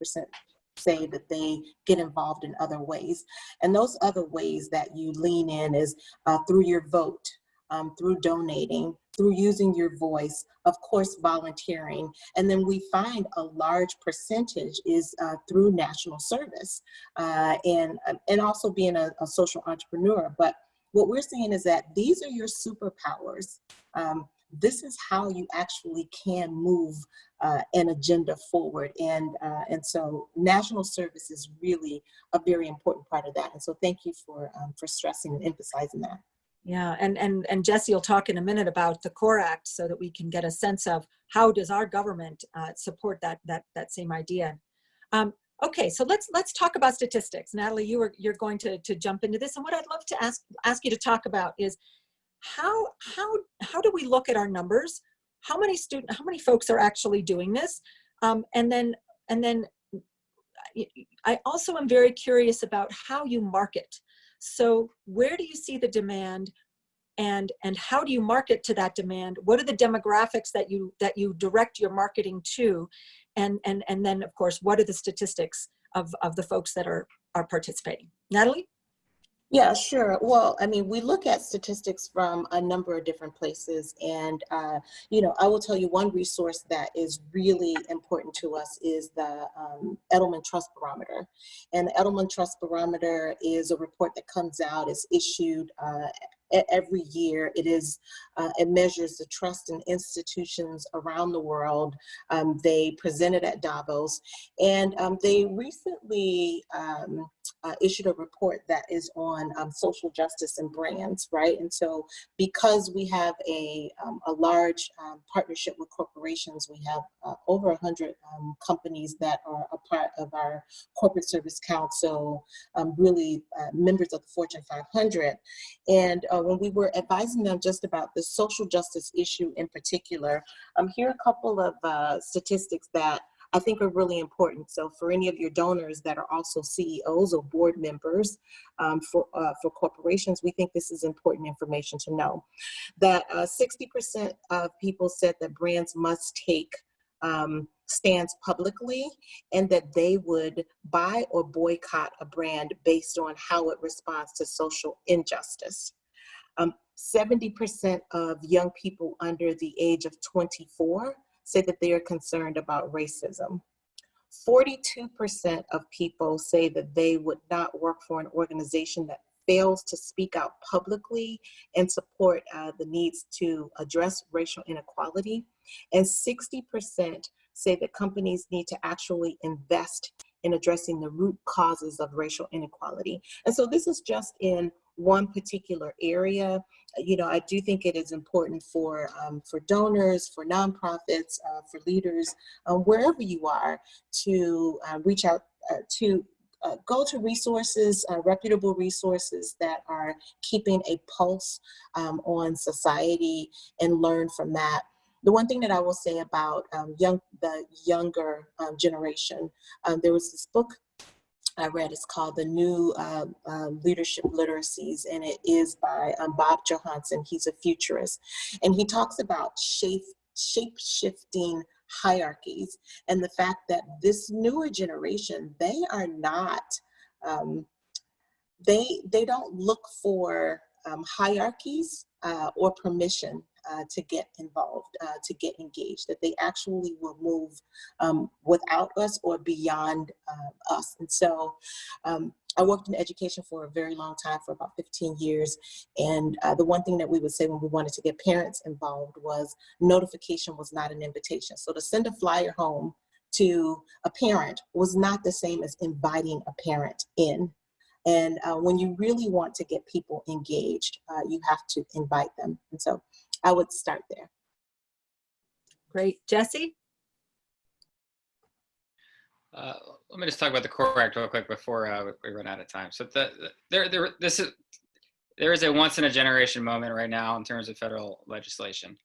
say that they get involved in other ways. And those other ways that you lean in is uh, through your vote, um, through donating, through using your voice, of course, volunteering. And then we find a large percentage is uh, through national service uh, and, and also being a, a, social entrepreneur. But what we're seeing is that these are your superpowers. Um, this is how you actually can move uh, an agenda forward. And, uh, and so national service is really a very important part of that. And so thank you for, um, for stressing and emphasizing that. Yeah, and, and, and Jesse will talk in a minute about the CORPS Act so that we can get a sense of how does our government uh, support that, that, that same idea. Um, okay, so let's, let's talk about statistics. Natalie, you were, you're going to, to jump into this. And what I'd love to ask, ask you to talk about is how, how, how do we look at our numbers? How many student, how many folks are actually doing this? Um, and then, and then I also am very curious about how you market. So where do you see the demand and, and how do you market to that demand? What are the demographics that you, that you direct your marketing to? And, and, and then of course, what are the statistics of, of the folks that are, are participating? Natalie? Yeah, sure. Well, I mean, we look at statistics from a number of different places. And, uh, you know, I will tell you one resource that is really important to us is the um, Edelman Trust Barometer. And the Edelman Trust Barometer is a report that comes out, is issued uh, every year. It is, uh, it measures the trust in institutions around the world. Um, they presented at Davos and um, they recently um, uh, issued a report that is on um, social justice and brands, right? And so because we have a, um, a large um, partnership with corporations, we have uh, over 100 companies that are a part of our corporate service council, really uh, members of the Fortune 500. And uh, when we were advising them just about the social justice issue in particular, um, here are a couple of uh, statistics that I think are really important. So for any of your donors that are also CEOs or board members um, for, uh, for corporations, we think this is important information to know. That 60% of people said that brands must take um, stands publicly and that they would buy or boycott a brand based on how it responds to social injustice. 70% um, of young people under the age of 24 say that they are concerned about racism. 42% of people say that they would not work for an organization that fails to speak out publicly and support uh, the needs to address racial inequality. And 60% say that companies need to actually invest in addressing the root causes of racial inequality. And so this is just in one particular area. You know, I do think it is important for, um, for donors, for nonprofits, uh, for leaders, um, wherever you are, to uh, reach out uh, to uh, go to resources, uh, reputable resources that are keeping a pulse um, on society and learn from that. The one thing that I will say about um, young, the younger um, generation, um, there was this book I read. It's called The New uh, Leadership Literacies, and it is by um, Bob Johansen. He's a futurist. And he talks about shape, shape shifting hierarchies and the fact that this newer generation, they are not, um, they, they don't look for um, hierarchies uh, or permission uh, to get involved, uh, to get engaged, that they actually will move um, without us or beyond uh, us. And so um, I worked in education for a very long time, for about 15 years. And uh, the one thing that we would say when we wanted to get parents involved was notification was not an invitation. So to send a flyer home to a parent was not the same as inviting a parent in and uh, when you really want to get people engaged, uh, you have to invite them. And so I would start there. Great. Jesse? Uh, let me just talk about the CORPS Act real quick before uh, we run out of time. So the, the, there, there, this is, there is a once in a generation moment right now in terms of federal legislation.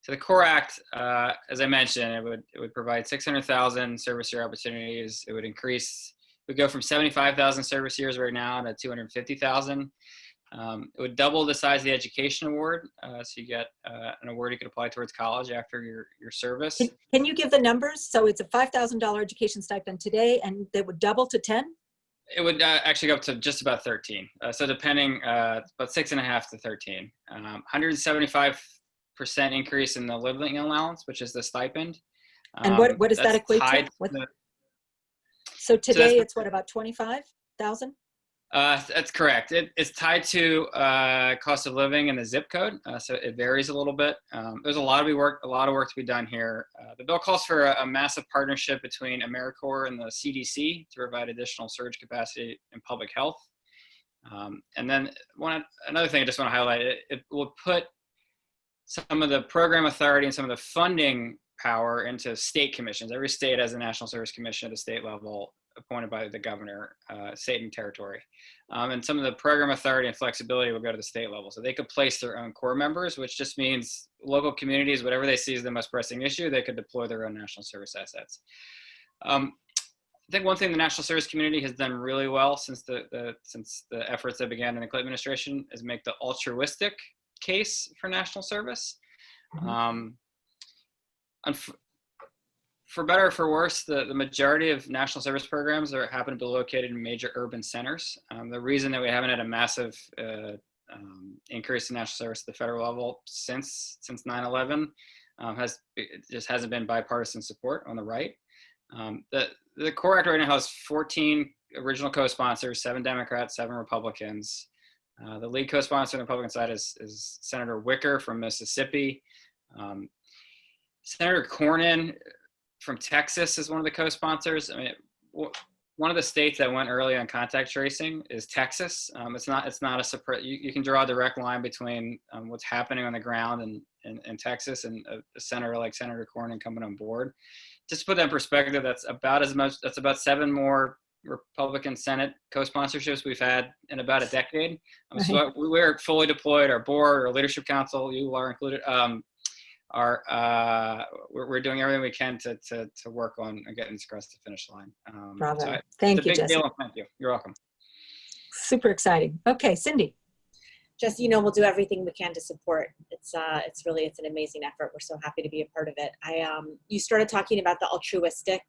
So the CORPS Act, uh, as I mentioned, it would, it would provide 600,000 service year opportunities. It would increase, we go from 75,000 service years right now to 250,000. Um, it would double the size of the education award. Uh, so you get uh, an award you could apply towards college after your, your service. Can, can you give the numbers? So it's a $5,000 education stipend today and they would double to 10? It would uh, actually go up to just about 13. Uh, so depending, uh, about six and a half to 13. Um, 175% increase in the living allowance, which is the stipend. Um, and what, um, what does that equate to? So today so it's what, about 25,000? Uh, that's correct. It, it's tied to uh, cost of living and the zip code, uh, so it varies a little bit. Um, there's a lot of work, a lot of work to be done here. Uh, the bill calls for a, a, massive partnership between AmeriCorps and the CDC to provide additional surge capacity in public health. Um, and then one another thing I just want to highlight: it, it will put some of the program authority and some of the funding power into state commissions. Every state has a National Service Commission at the state level appointed by the governor, uh, state and territory. Um, and some of the program authority and flexibility will go to the state level. So they could place their own corps members, which just means local communities, whatever they see as the most pressing issue, they could deploy their own national service assets. Um, I think one thing the national service community has done really well since the, the since the efforts that began in the Clinton administration is make the altruistic case for national service. Mm -hmm. um, for better or for worse, the, the majority of national service programs are happen to be located in major urban centers. Um, the reason that we haven't had a massive uh, um, increase in national service at the federal level since since 9/11 um, has just hasn't been bipartisan support on the right. Um, the the CORPS Act right now has 14 original co-sponsors, seven Democrats, seven Republicans. Uh, the lead co-sponsor on the Republican side is, is Senator Wicker from Mississippi. Um, Senator Cornyn from Texas is one of the co-sponsors. I mean, one of the states that went early on contact tracing is Texas. Um, it's not it's not a surprise. You, you, can draw a direct line between um, what's happening on the ground in, in, in Texas and a, a, senator like Senator Cornyn coming on board. Just to put that in perspective, that's about as much. That's about seven more Republican Senate co-sponsorships we've had in about a decade. Um, so we- we're fully deployed. Our board, our leadership council, you are included. Um, are uh, we're, we're doing everything we can to to to work on getting this across the finish line. Um, Bravo. so I- Thank you, big Jesse. Thank you. You're welcome. Super exciting. Okay, Cindy. just you know we'll do everything we can to support it's uh it's really it's an amazing effort we're so happy to be a part of it i um you started talking about the altruistic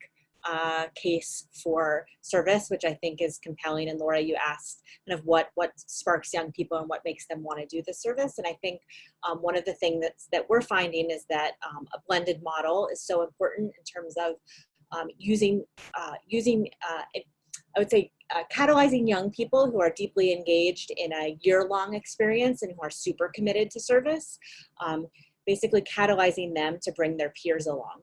uh case for service which i think is compelling and laura you asked kind of what what sparks young people and what makes them want to do the service and i think um, one of the things that's that we're finding is that um, a blended model is so important in terms of um, using uh, using uh, I would say uh, catalyzing young people who are deeply engaged in a year-long experience and who are super committed to service, um, basically catalyzing them to bring their peers along.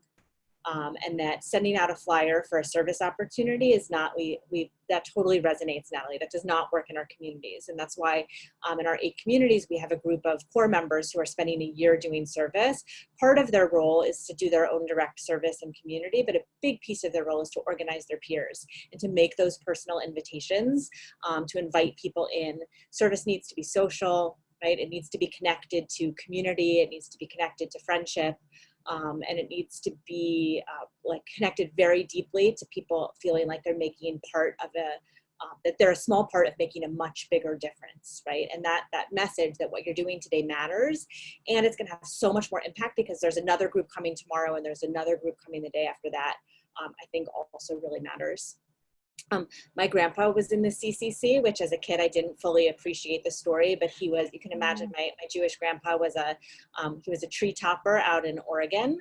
Um, and that sending out a flyer for a service opportunity is not, we, we, that totally resonates, Natalie. That does not work in our communities. And that's why um, in our eight communities, we have a group of corps members who are spending a year doing service. Part of their role is to do their own direct service and community, but a big piece of their role is to organize their peers and to make those personal invitations um, to invite people in. Service needs to be social, right? It needs to be connected to community. It needs to be connected to friendship. Um, and it needs to be uh, like connected very deeply to people feeling like they're making part of a uh, that they're a small part of making a much bigger difference right? And that that message that what you're doing today matters and it's going to have so much more impact because there's another group coming tomorrow and there's another group coming the day after that um, i think also really matters um, my grandpa was in the CCC, which as a kid I didn't fully appreciate the story, but he was, you can imagine my, my Jewish grandpa was a, um, he was a tree topper out in Oregon.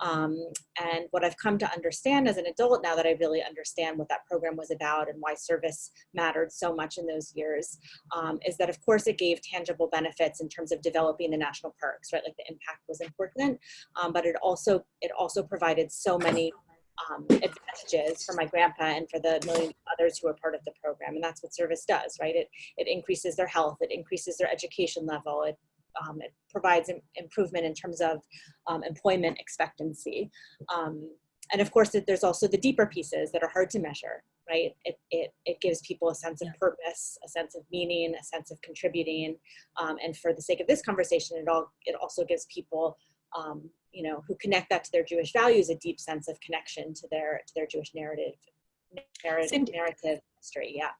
Um, and what I've come to understand as an adult now that I really understand what that program was about and why service mattered so much in those years um, is that of course it gave tangible benefits in terms of developing the national parks, right? Like the impact was important, um, but it also, it also provided so many um, advantages for my grandpa and for the million others who are part of the program. And that's what service does, right? It, it increases their health, it increases their education level, it, um, it provides improvement in terms of um, employment expectancy. Um, and of course, it, there's also the deeper pieces that are hard to measure, right? It, it, it gives people a sense of purpose, a sense of meaning, a sense of contributing. Um, and for the sake of this conversation, it, all, it also gives people um, you know, who connect that to their Jewish values, a deep sense of connection to their to their Jewish narrative, narrative, Cindy- narrative history. Yeah.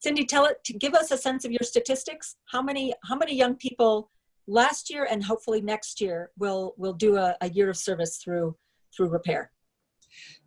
Cindy, tell it to give us a sense of your statistics. How many how many young people last year and hopefully next year will will do a, a year of service through through repair?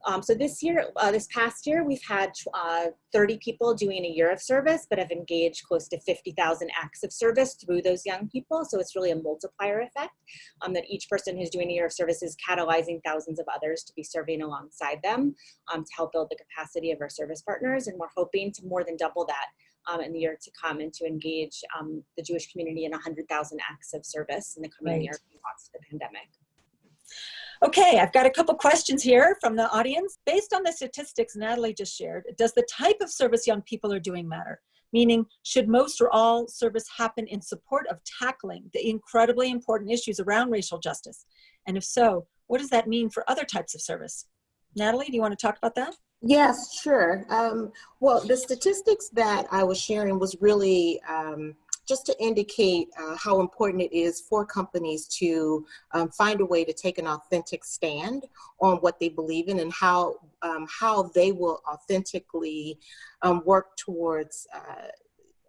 Um, so this year, uh, this past year, we've had uh, 30 people doing a year of service, but have engaged close to 50,000 acts of service through those young people. So it's really a multiplier effect um, that each person who's doing a year of service is catalyzing thousands of others to be serving alongside them um, to help build the capacity of our service partners. And we're hoping to more than double that um, in the year to come and to engage um, the Jewish community in 100,000 acts of service in the coming Right. year in response to the pandemic. Okay, I've got a couple questions here from the audience. Based on the statistics Natalie just shared, does the type of service young people are doing matter? Meaning, should most or all service happen in support of tackling the incredibly important issues around racial justice? And if so, what does that mean for other types of service? Natalie, do you want to talk about that? Yes, sure. Um, well, the statistics that I was sharing was really um, just to indicate uh, how important it is for companies to um, find a way to take an authentic stand on what they believe in and how um, how they will authentically um, work towards. Uh,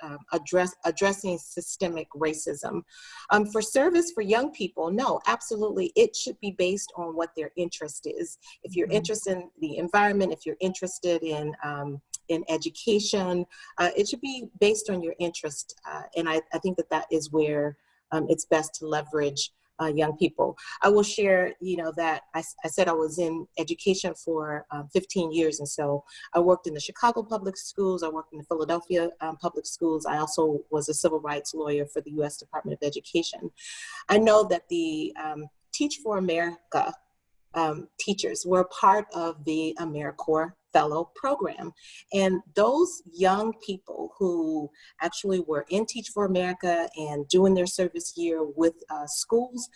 um, address addressing systemic racism. Um, for service for young people, no, absolutely, it should be based on what their interest is. If you're Mhm. interested in the environment, if you're interested in um, in education, uh, it should be based on your interest. Uh, and I, I think that that is where um, it's best to leverage uh, young people. I will share, you know, that I said I was in education for um, 15 years. And so I worked in the Chicago public schools. I worked in the Philadelphia um, public schools. I also was a civil rights lawyer for the U.S. Department of Education. I know that the um, Teach for America um, teachers were part of the AmeriCorps Fellow Program. And those young people who actually were in Teach for America and doing their service year with uh, schools,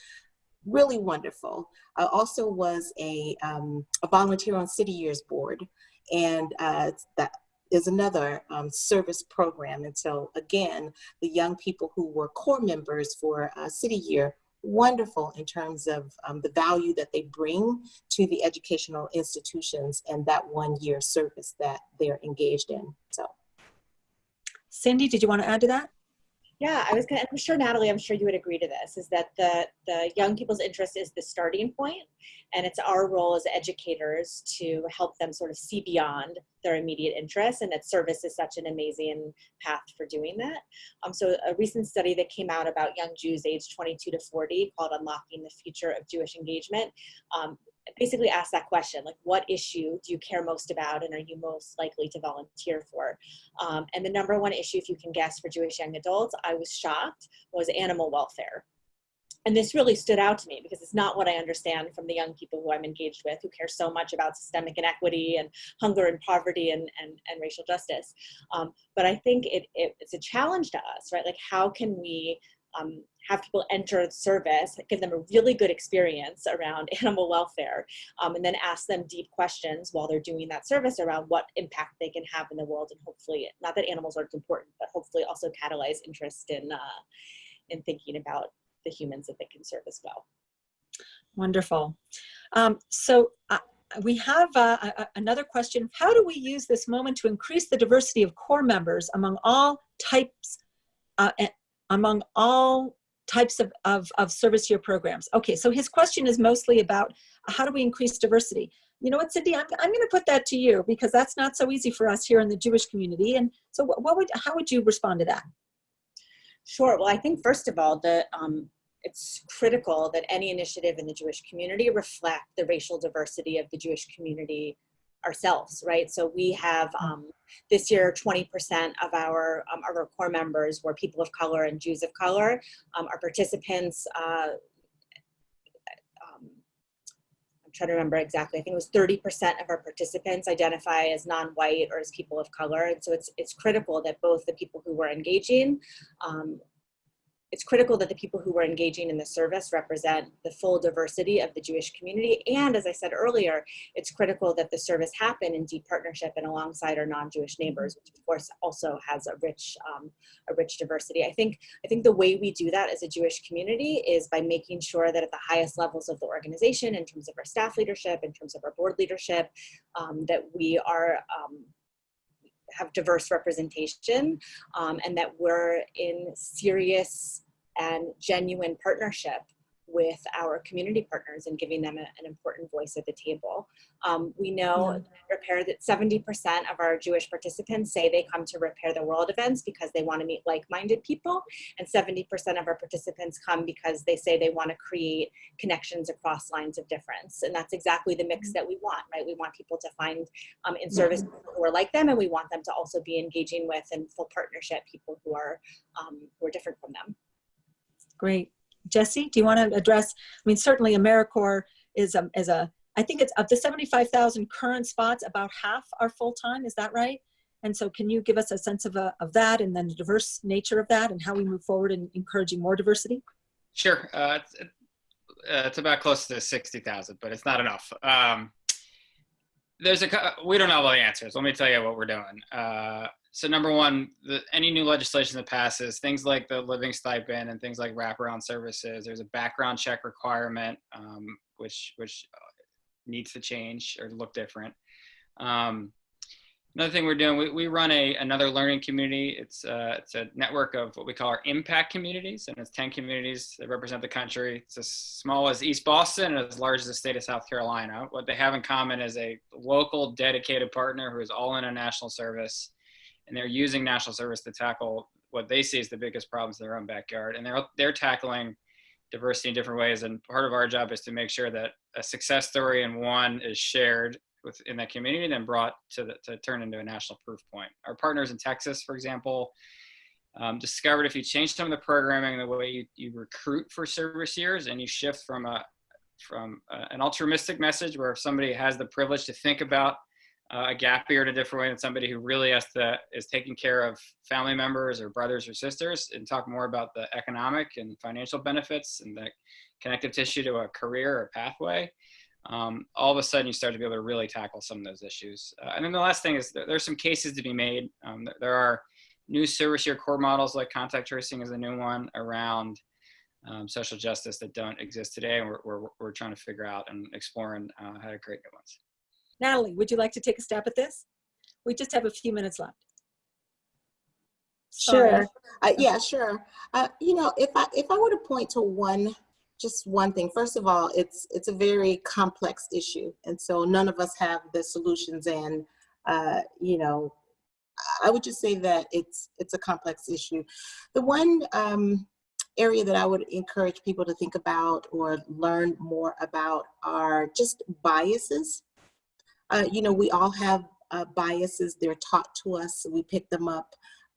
really wonderful. I also was a, um, a volunteer on City Years Board. and uh, that is another um, service program. And so again, the young people who were corps members for uh, City Year, wonderful in terms of um, the value that they bring to the educational institutions and that one year service that they're engaged in. So. Cindy, did you want to add to that? Yeah, I was gonna, I'm sure Natalie, I'm sure you would agree to this, is that the, the young people's interest is the starting point, And it's our role as educators to help them sort of see beyond their immediate interests and that service is such an amazing path for doing that. Um, so a recent study that came out about young Jews aged 22 to 40 called Unlocking the Future of Jewish Engagement um, basically ask that question, like what issue do you care most about and are you most likely to volunteer for? Um, and the number one issue, if you can guess for Jewish young adults, I was shocked, was animal welfare. And this really stood out to me because it's not what I understand from the young people who I'm engaged with who care so much about systemic inequity and hunger and poverty and, and, and racial justice. Um, but I think it, it, it's a challenge to us, right? Like how can we um, have people enter the service, give them a really good experience around <laughs> animal welfare, um, and then ask them deep questions while they're doing that service around what impact they can have in the world, and hopefully, not that animals aren't important, but hopefully also catalyze interest in uh, in thinking about the humans that they can serve as well. Wonderful. Um, so. Uh, we have uh, a, another question. How do we use this moment to increase the diversity of corps members among all types, uh, among all types of, of, of service year programs. Okay, so his question is mostly about how do we increase diversity? You know what, Cindy, I'm, I'm gonna put that to you because that's not so easy for us here in the Jewish community. And so what, what would, how would you respond to that? Sure, well, I think first of all, the, um, it's critical that any initiative in the Jewish community reflect the racial diversity of the Jewish community ourselves, right? So we have um, this year 20% of our um, of our corps members were people of color and Jews of color. Um, our participants, uh, um, I'm trying to remember exactly. I think it was 30% of our participants identify as non-white or as people of color, and so it's it's critical that both the people who were engaging um, it's critical that the people who were engaging in the service represent the full diversity of the Jewish community. And as I said earlier, it's critical that the service happen in deep partnership and alongside our non-Jewish neighbors, which of course also has a rich, um, a rich diversity. I think, I think the way we do that as a Jewish community is by making sure that at the highest levels of the organization, in terms of our staff leadership, in terms of our board leadership, um, that we are um, have diverse representation um, and that we're in serious and genuine partnership with our community partners and giving them a, an important voice at the table. Um, we know yeah. Repair that 70% of our Jewish participants say they come to repair the world events because they want to meet like-minded people. And 70% of our participants come because they say they want to create connections across lines of difference. And that's exactly the mix that we want right? We want people to find um, in service mm -hmm. who are like them and we want them to also be engaging with in full partnership people who are um, who are different from them. Great. Jesse, do you want to address, I mean, certainly AmeriCorps is a, is a I think it's of the 75,000 current spots, about half are full-time, is that right? And so can you give us a sense of, uh, of that and then the diverse nature of that and how we move forward in encouraging more diversity? Sure. Uh, it's, uh, it's, about close to 60,000, but it's not enough. Um, there's a, we don't know all the answers. Let me tell you what we're doing. Uh, so number one, the, any new legislation that passes, things like the living stipend and things like wraparound services, there's a background check requirement, um, which which needs to change or look different. Um, another thing we're doing, we, we run a another learning community. It's uh, it's a network of what we call our impact communities, and it's 10 communities that represent the country. It's as small as East Boston and as large as the state of South Carolina. What they have in common is a local dedicated partner who is all in a national service and they're using national service to tackle what they see as the biggest problems in their own backyard. And they're, they're tackling diversity in different ways. And part of our job is to make sure that a success story in one is shared within that community and then brought to, the, to turn into a national proof point. Our partners in Texas, for example, um, discovered if you change some of the programming, the way you, you recruit for service years and you shift from a from a, an altruistic message where if somebody has the privilege to think about a gap year in a different way than somebody who really has to is taking care of family members or brothers or sisters and talk more about the economic and financial benefits and the connective tissue to a career or pathway um, all of a sudden you start to be able to really tackle some of those issues. Uh, and then the last thing is there, there's some cases to be made. Um, there, there are new service year corps models like contact tracing is a new one around um, social justice that don't exist today. And we're, we're, we're trying to figure out and exploring uh, how to create new ones. Natalie, would you like to take a stab at this? We just have a few minutes left. Sorry. Sure. Uh, yeah, sure. Uh, you know, if I if I were to point to one, just one thing. First of all, it's it's a very complex issue, and so none of us have the solutions. And uh, you know, I would just say that it's it's a complex issue. The one um, area that I would encourage people to think about or learn more about are just biases. Uh, you know, we all have uh, biases. They're taught to us. We pick them up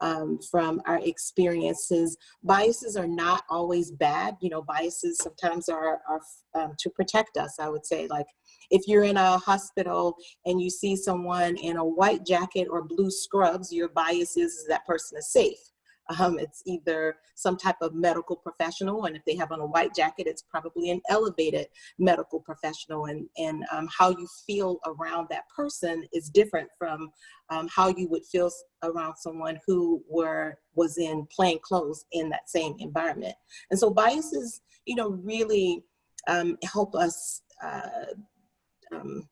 um, from our experiences. Biases are not always bad. You know, biases sometimes are, are um, to protect us, I would say. Like if you're in a hospital and you see someone in a white jacket or blue scrubs, your bias is, is that person is safe. Um, it's either some type of medical professional, and if they have on a white jacket, it's probably an elevated medical professional. And, and um, how you feel around that person is different from um, how you would feel around someone who were was in plain clothes in that same environment. And so biases, you know, really um, help us uh, um,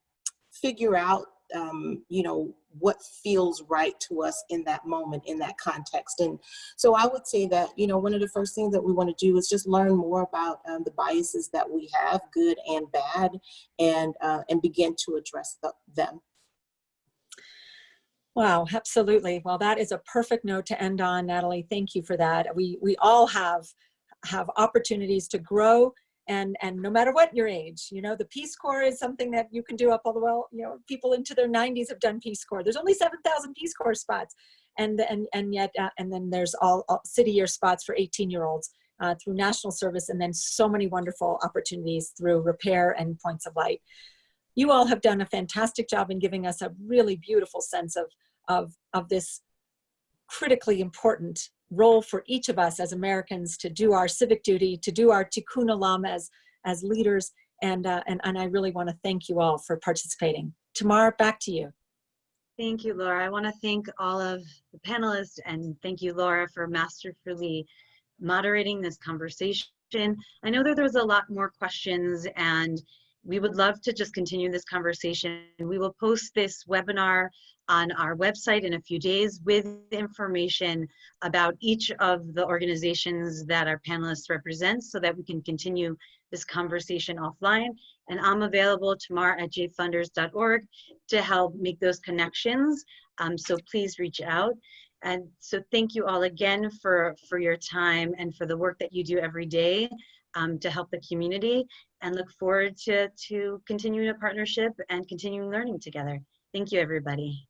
figure out um, you know, what feels right to us in that moment, in that context. And so I would say that, you know, one of the first things that we want to do is just learn more about um, the biases that we have, good and bad, and, uh, and begin to address the, them. Wow, absolutely. Well, that is a perfect note to end on, Natalie. Thank you for that. We, we all have, have opportunities to grow and and no matter what your age you know the peace corps is something that you can do up all the well you know people into their 90s have done peace corps. There's only 7000 peace corps spots. And and and yet uh, and then there's all, all, city year spots for 18 year olds uh, through national service and then so many wonderful opportunities through repair and points of light. You all have done a fantastic job in giving us a really beautiful sense of of of this critically important role for each of us as Americans to do our civic duty, to do our tikkun olam as, as leaders. And, uh, and, and I really want to thank you all for participating. Tamar, back to you. Thank you, Laura. I want to thank all of the panelists and thank you, Laura, for masterfully moderating this conversation. I know that there was a lot more questions and we would love to just continue this conversation. We will post this webinar on our website in a few days with information about each of the organizations that our panelists represent so that we can continue this conversation offline. And I'm available tomorrow at jfunders.org to help make those connections. Um, so please reach out. And so thank you all again for, for your time and for the work that you do every day um, to help the community and look forward to, to continuing a partnership and continuing learning together. Thank you, everybody.